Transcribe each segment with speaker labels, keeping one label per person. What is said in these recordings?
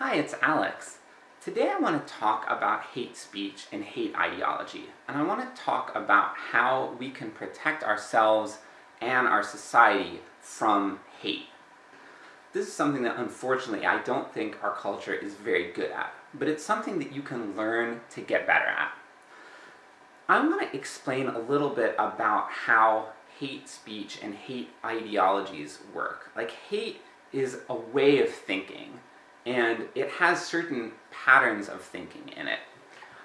Speaker 1: Hi, it's Alex. Today I want to talk about hate speech and hate ideology, and I want to talk about how we can protect ourselves and our society from hate. This is something that unfortunately I don't think our culture is very good at, but it's something that you can learn to get better at. I want to explain a little bit about how hate speech and hate ideologies work. Like, hate is a way of thinking, and it has certain patterns of thinking in it.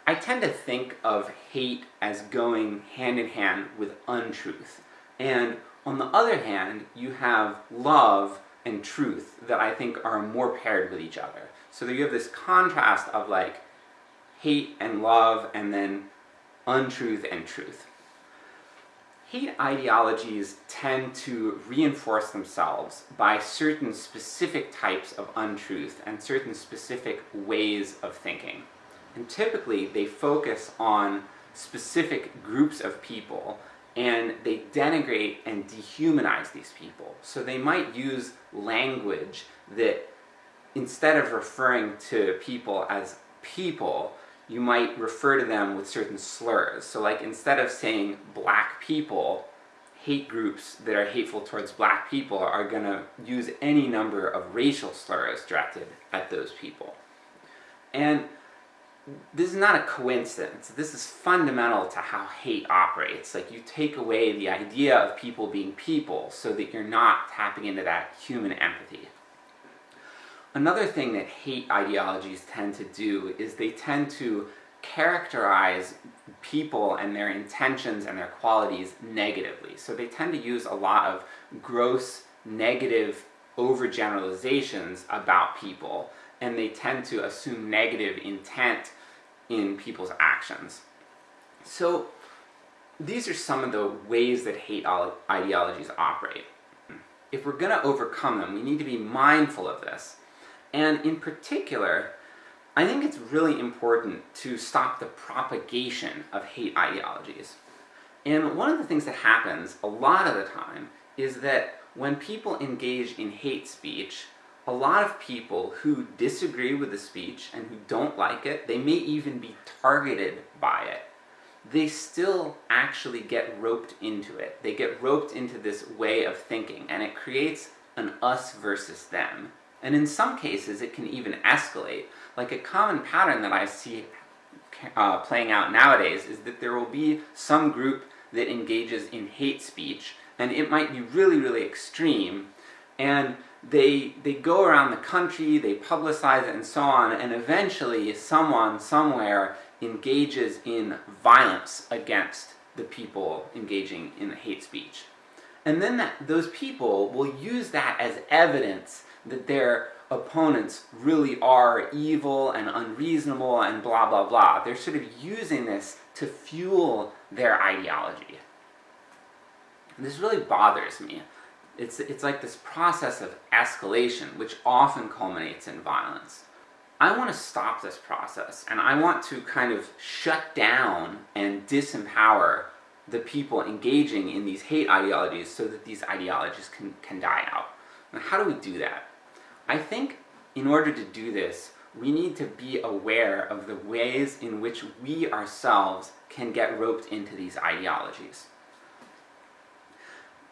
Speaker 1: I tend to think of hate as going hand in hand with untruth, and on the other hand, you have love and truth that I think are more paired with each other. So that you have this contrast of like, hate and love, and then untruth and truth. Hate ideologies tend to reinforce themselves by certain specific types of untruth and certain specific ways of thinking. And typically they focus on specific groups of people, and they denigrate and dehumanize these people. So they might use language that, instead of referring to people as people, you might refer to them with certain slurs. So like, instead of saying black people, hate groups that are hateful towards black people are gonna use any number of racial slurs directed at those people. And this is not a coincidence, this is fundamental to how hate operates. Like, you take away the idea of people being people, so that you're not tapping into that human empathy. Another thing that hate ideologies tend to do is they tend to characterize people and their intentions and their qualities negatively. So they tend to use a lot of gross, negative overgeneralizations about people, and they tend to assume negative intent in people's actions. So these are some of the ways that hate ideologies operate. If we're gonna overcome them, we need to be mindful of this. And in particular, I think it's really important to stop the propagation of hate ideologies. And one of the things that happens a lot of the time is that when people engage in hate speech, a lot of people who disagree with the speech and who don't like it, they may even be targeted by it, they still actually get roped into it. They get roped into this way of thinking, and it creates an us versus them. And in some cases it can even escalate. Like a common pattern that I see uh, playing out nowadays is that there will be some group that engages in hate speech, and it might be really, really extreme, and they, they go around the country, they publicize it and so on, and eventually someone, somewhere, engages in violence against the people engaging in the hate speech. And then that, those people will use that as evidence that their opponents really are evil and unreasonable and blah blah blah. They're sort of using this to fuel their ideology. And this really bothers me. It's, it's like this process of escalation, which often culminates in violence. I want to stop this process, and I want to kind of shut down and disempower the people engaging in these hate ideologies so that these ideologies can, can die out. Now how do we do that? I think in order to do this, we need to be aware of the ways in which we ourselves can get roped into these ideologies.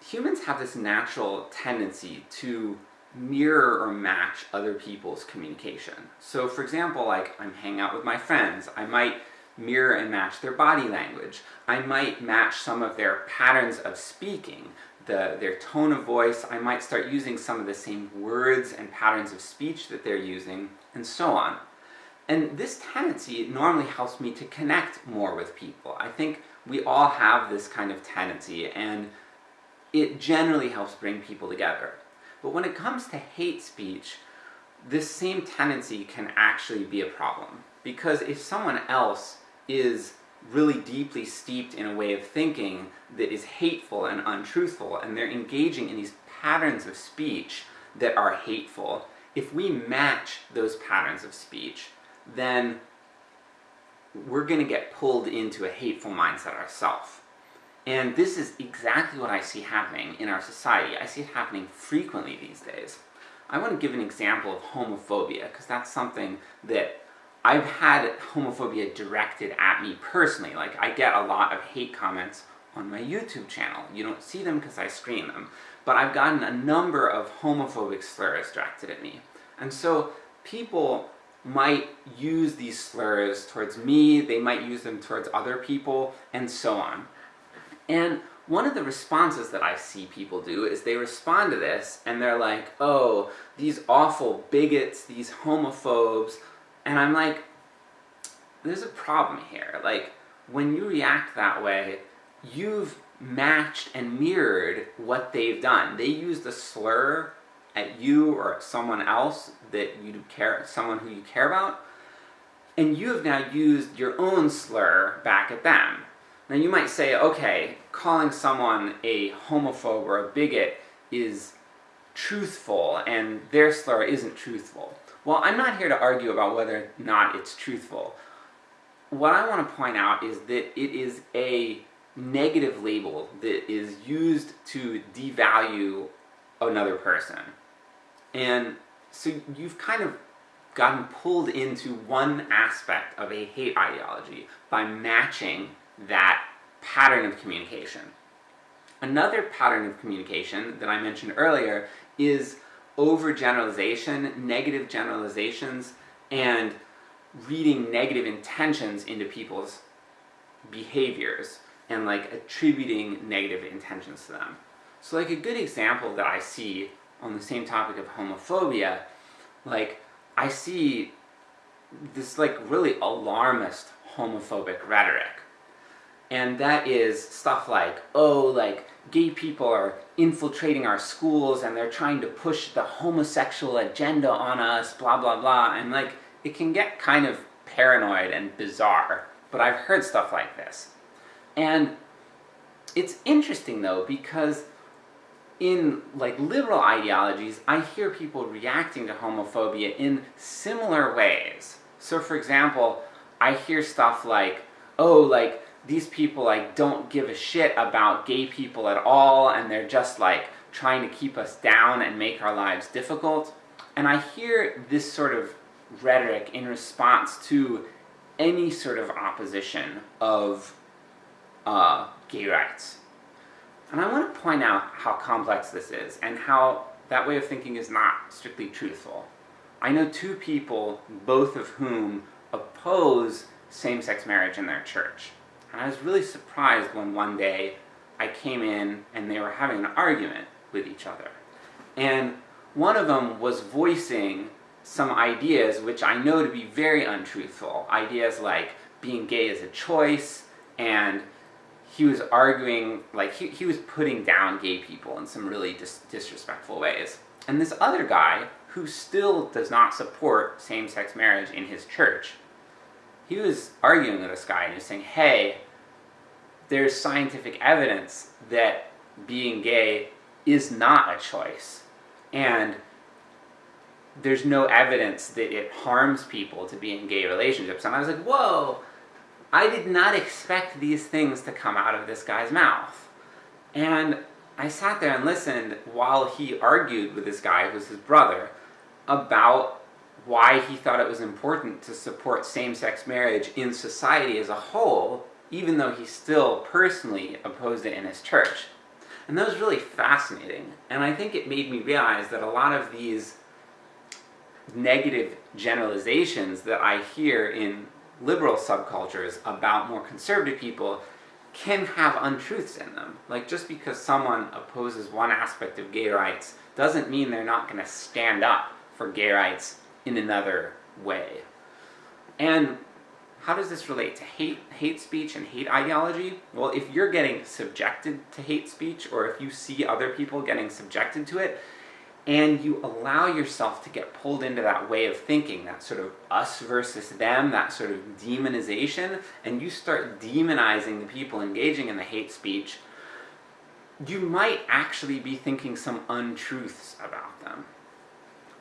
Speaker 1: Humans have this natural tendency to mirror or match other people's communication. So for example, like, I'm hanging out with my friends, I might mirror and match their body language. I might match some of their patterns of speaking the, their tone of voice, I might start using some of the same words and patterns of speech that they're using, and so on. And this tendency normally helps me to connect more with people. I think we all have this kind of tendency, and it generally helps bring people together. But when it comes to hate speech, this same tendency can actually be a problem. Because if someone else is really deeply steeped in a way of thinking that is hateful and untruthful, and they're engaging in these patterns of speech that are hateful, if we match those patterns of speech, then we're gonna get pulled into a hateful mindset ourselves. And this is exactly what I see happening in our society. I see it happening frequently these days. I want to give an example of homophobia, because that's something that I've had homophobia directed at me personally. Like, I get a lot of hate comments on my YouTube channel. You don't see them because I screen them. But I've gotten a number of homophobic slurs directed at me. And so, people might use these slurs towards me, they might use them towards other people, and so on. And one of the responses that I see people do is they respond to this, and they're like, oh, these awful bigots, these homophobes, and I'm like, there's a problem here. Like, when you react that way, you've matched and mirrored what they've done. They used a slur at you or at someone else that you care, someone who you care about, and you have now used your own slur back at them. Now you might say, okay, calling someone a homophobe or a bigot is truthful, and their slur isn't truthful. Well, I'm not here to argue about whether or not it's truthful. What I want to point out is that it is a negative label that is used to devalue another person. And so you've kind of gotten pulled into one aspect of a hate ideology by matching that pattern of communication. Another pattern of communication that I mentioned earlier is overgeneralization, negative generalizations, and reading negative intentions into people's behaviors, and like attributing negative intentions to them. So like a good example that I see on the same topic of homophobia, like, I see this like really alarmist homophobic rhetoric. And that is stuff like, oh, like, gay people are infiltrating our schools and they're trying to push the homosexual agenda on us, blah blah blah, and like, it can get kind of paranoid and bizarre, but I've heard stuff like this. And it's interesting though, because in like liberal ideologies, I hear people reacting to homophobia in similar ways. So for example, I hear stuff like, oh, like, these people like don't give a shit about gay people at all, and they're just like trying to keep us down and make our lives difficult. And I hear this sort of rhetoric in response to any sort of opposition of uh, gay rights. And I want to point out how complex this is, and how that way of thinking is not strictly truthful. I know two people, both of whom oppose same-sex marriage in their church. And I was really surprised when one day I came in and they were having an argument with each other. And one of them was voicing some ideas which I know to be very untruthful. Ideas like being gay is a choice, and he was arguing, like, he, he was putting down gay people in some really dis disrespectful ways. And this other guy, who still does not support same-sex marriage in his church, he was arguing with this guy and he was saying, hey, there's scientific evidence that being gay is not a choice. And there's no evidence that it harms people to be in gay relationships. And I was like, whoa! I did not expect these things to come out of this guy's mouth. And I sat there and listened while he argued with this guy, who was his brother, about why he thought it was important to support same-sex marriage in society as a whole, even though he still personally opposed it in his church. And that was really fascinating, and I think it made me realize that a lot of these negative generalizations that I hear in liberal subcultures about more conservative people can have untruths in them. Like, just because someone opposes one aspect of gay rights doesn't mean they're not going to stand up for gay rights in another way. And how does this relate to hate, hate speech and hate ideology? Well, if you're getting subjected to hate speech, or if you see other people getting subjected to it, and you allow yourself to get pulled into that way of thinking, that sort of us versus them, that sort of demonization, and you start demonizing the people engaging in the hate speech, you might actually be thinking some untruths about them.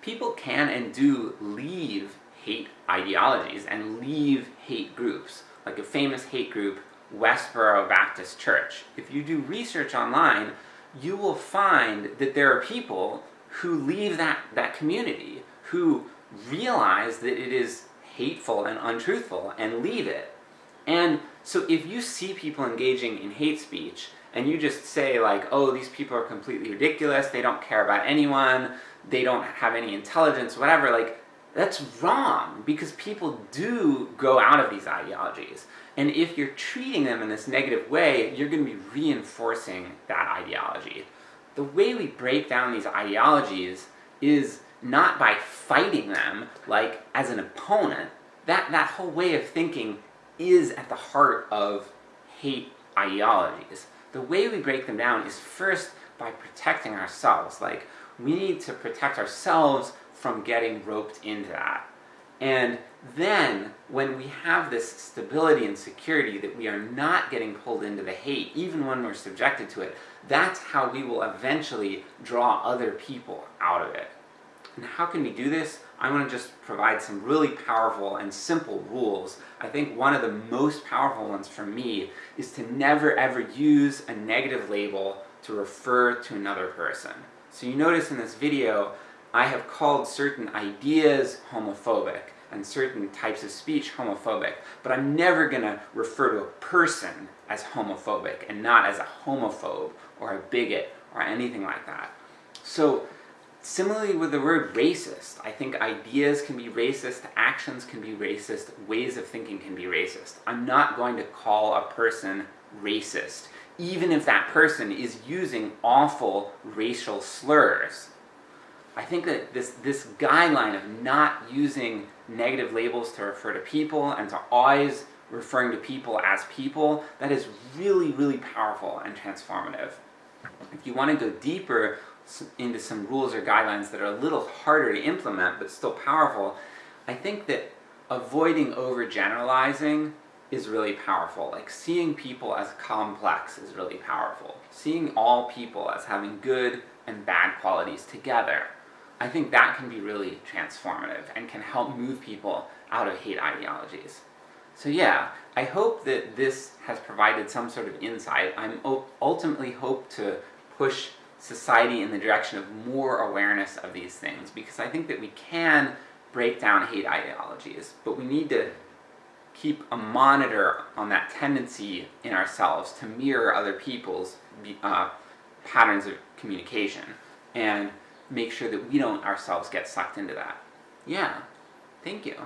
Speaker 1: People can and do leave hate ideologies and leave hate groups, like a famous hate group, Westboro Baptist Church. If you do research online, you will find that there are people who leave that, that community, who realize that it is hateful and untruthful and leave it. And so if you see people engaging in hate speech, and you just say like, oh, these people are completely ridiculous, they don't care about anyone, they don't have any intelligence, whatever, like, that's wrong, because people do grow out of these ideologies. And if you're treating them in this negative way, you're going to be reinforcing that ideology. The way we break down these ideologies is not by fighting them, like, as an opponent. That, that whole way of thinking is at the heart of hate ideologies. The way we break them down is first by protecting ourselves. Like, we need to protect ourselves from getting roped into that. And then, when we have this stability and security that we are not getting pulled into the hate, even when we're subjected to it, that's how we will eventually draw other people out of it. And how can we do this? I want to just provide some really powerful and simple rules. I think one of the most powerful ones for me is to never ever use a negative label to refer to another person. So you notice in this video, I have called certain ideas homophobic, and certain types of speech homophobic, but I'm never gonna refer to a person as homophobic, and not as a homophobe, or a bigot, or anything like that. So, Similarly with the word racist, I think ideas can be racist, actions can be racist, ways of thinking can be racist. I'm not going to call a person racist, even if that person is using awful racial slurs. I think that this, this guideline of not using negative labels to refer to people, and to always referring to people as people, that is really, really powerful and transformative. If you want to go deeper into some rules or guidelines that are a little harder to implement, but still powerful, I think that avoiding overgeneralizing is really powerful. Like, seeing people as complex is really powerful. Seeing all people as having good and bad qualities together, I think that can be really transformative, and can help move people out of hate ideologies. So yeah, I hope that this has provided some sort of insight. I'm ultimately hope to push society in the direction of more awareness of these things, because I think that we can break down hate ideologies, but we need to keep a monitor on that tendency in ourselves to mirror other people's uh, patterns of communication, and make sure that we don't ourselves get sucked into that. Yeah, thank you.